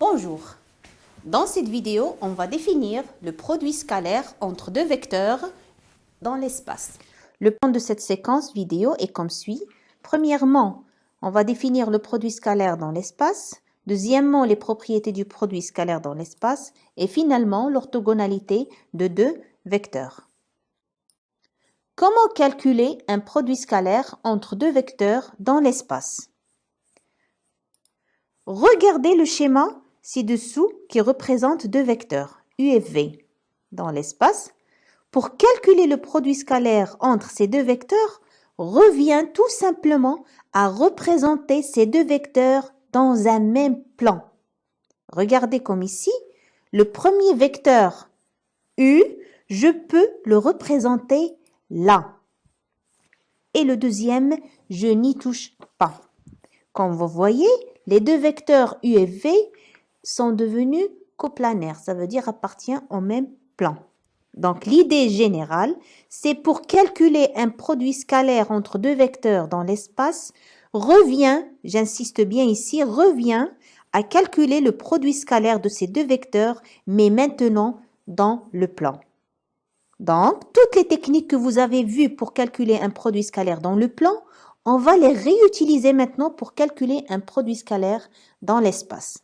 Bonjour. Dans cette vidéo, on va définir le produit scalaire entre deux vecteurs dans l'espace. Le plan de cette séquence vidéo est comme suit. Premièrement, on va définir le produit scalaire dans l'espace. Deuxièmement, les propriétés du produit scalaire dans l'espace. Et finalement, l'orthogonalité de deux vecteurs. Comment calculer un produit scalaire entre deux vecteurs dans l'espace? Regardez le schéma ci-dessous qui représente deux vecteurs, u et v, dans l'espace. Pour calculer le produit scalaire entre ces deux vecteurs, revient tout simplement à représenter ces deux vecteurs dans un même plan. Regardez comme ici, le premier vecteur u, je peux le représenter là. Et le deuxième, je n'y touche pas. Comme vous voyez, les deux vecteurs u et v sont devenus coplanaires, ça veut dire appartiennent au même plan. Donc l'idée générale, c'est pour calculer un produit scalaire entre deux vecteurs dans l'espace, revient, j'insiste bien ici, revient à calculer le produit scalaire de ces deux vecteurs, mais maintenant dans le plan. Donc, toutes les techniques que vous avez vues pour calculer un produit scalaire dans le plan, on va les réutiliser maintenant pour calculer un produit scalaire dans l'espace.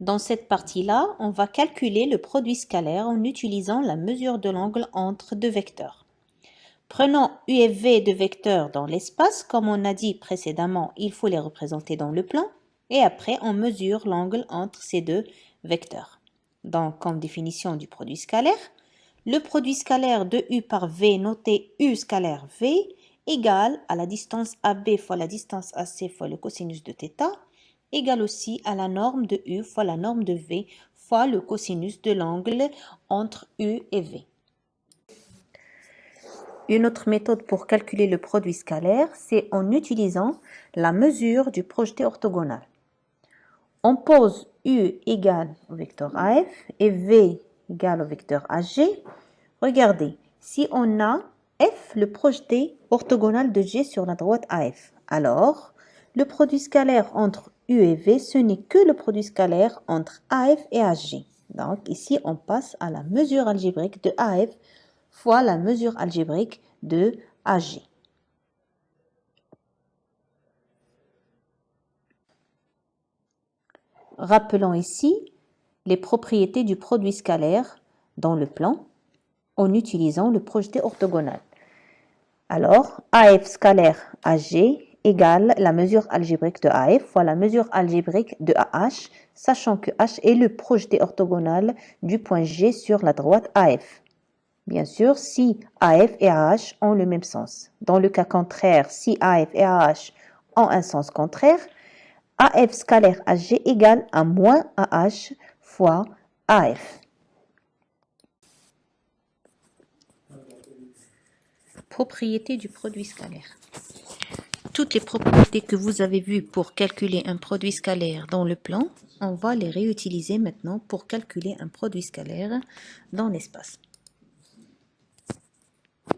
Dans cette partie-là, on va calculer le produit scalaire en utilisant la mesure de l'angle entre deux vecteurs. Prenons U et V de vecteurs dans l'espace. Comme on a dit précédemment, il faut les représenter dans le plan. Et après, on mesure l'angle entre ces deux vecteur. Donc, comme définition du produit scalaire, le produit scalaire de U par V, noté U scalaire V, égale à la distance AB fois la distance AC fois le cosinus de θ, égale aussi à la norme de U fois la norme de V fois le cosinus de l'angle entre U et V. Une autre méthode pour calculer le produit scalaire, c'est en utilisant la mesure du projeté orthogonal. On pose U égale au vecteur AF et V égale au vecteur AG. Regardez, si on a F, le projeté orthogonal de G sur la droite AF, alors le produit scalaire entre U et V, ce n'est que le produit scalaire entre AF et AG. Donc ici, on passe à la mesure algébrique de AF fois la mesure algébrique de AG. Rappelons ici les propriétés du produit scalaire dans le plan en utilisant le projeté orthogonal. Alors, AF scalaire AG égale la mesure algébrique de AF fois la mesure algébrique de AH, sachant que H est le projeté orthogonal du point G sur la droite AF. Bien sûr, si AF et AH ont le même sens. Dans le cas contraire, si AF et AH ont un sens contraire, AF scalaire AG égale à moins AH fois AF. Propriété du produit scalaire. Toutes les propriétés que vous avez vues pour calculer un produit scalaire dans le plan, on va les réutiliser maintenant pour calculer un produit scalaire dans l'espace.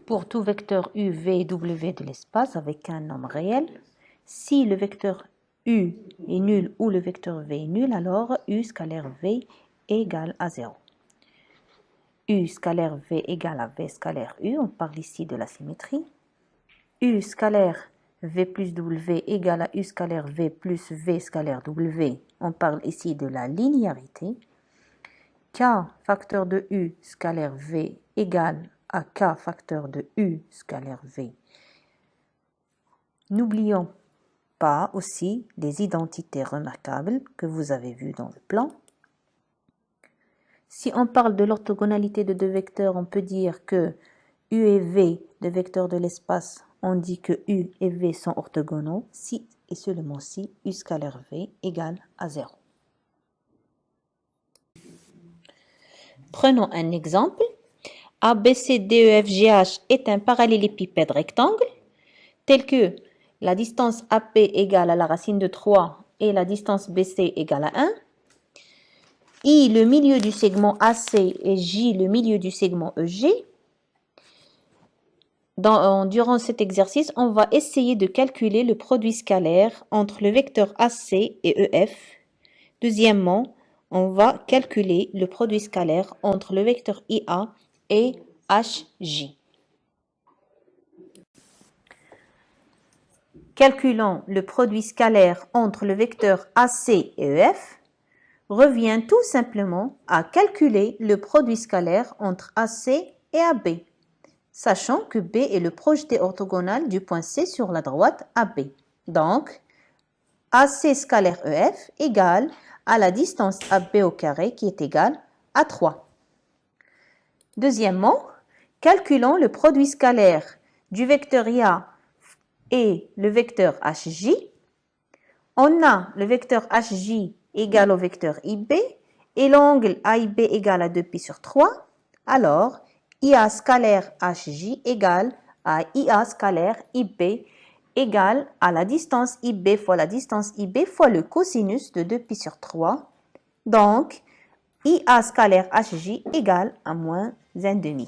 Pour tout vecteur u, v et w de l'espace avec un nombre réel, si le vecteur U est nul ou le vecteur V est nul, alors U scalaire V égale à 0. U scalaire V égale à V scalaire U, on parle ici de la symétrie. U scalaire V plus W égale à U scalaire V plus V scalaire W, on parle ici de la linéarité. K facteur de U scalaire V égale à K facteur de U scalaire V. N'oublions pas aussi les identités remarquables que vous avez vues dans le plan. Si on parle de l'orthogonalité de deux vecteurs, on peut dire que U et V, deux vecteurs de l'espace, on dit que U et V sont orthogonaux si et seulement si U scalaire V égale à 0. Prenons un exemple. ABCDEFGH est un parallélépipède rectangle tel que la distance AP égale à la racine de 3 et la distance BC égale à 1. I, le milieu du segment AC et J, le milieu du segment EG. Dans, durant cet exercice, on va essayer de calculer le produit scalaire entre le vecteur AC et EF. Deuxièmement, on va calculer le produit scalaire entre le vecteur IA et HJ. Calculons le produit scalaire entre le vecteur AC et EF revient tout simplement à calculer le produit scalaire entre AC et AB, sachant que B est le projeté orthogonal du point C sur la droite AB. Donc, AC scalaire EF égale à la distance AB au carré qui est égale à 3. Deuxièmement, calculons le produit scalaire du vecteur IA et le vecteur HJ. On a le vecteur HJ égale au vecteur IB et l'angle AIB égale à 2π sur 3, alors IA scalaire HJ égale à IA scalaire IB égale à la distance IB fois la distance IB fois le cosinus de 2π sur 3. Donc, IA scalaire HJ égale à moins 1,5.